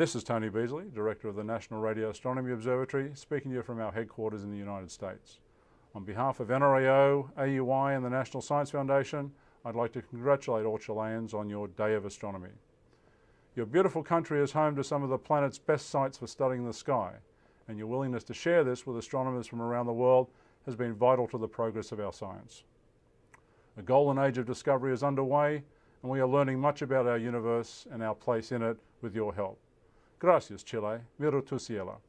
This is Tony Beasley, Director of the National Radio Astronomy Observatory, speaking to you from our headquarters in the United States. On behalf of NRAO, AUI and the National Science Foundation, I'd like to congratulate all Chileans on your Day of Astronomy. Your beautiful country is home to some of the planet's best sites for studying the sky, and your willingness to share this with astronomers from around the world has been vital to the progress of our science. A golden age of discovery is underway, and we are learning much about our universe and our place in it with your help. Gracias, Chile. Miro tu cielo.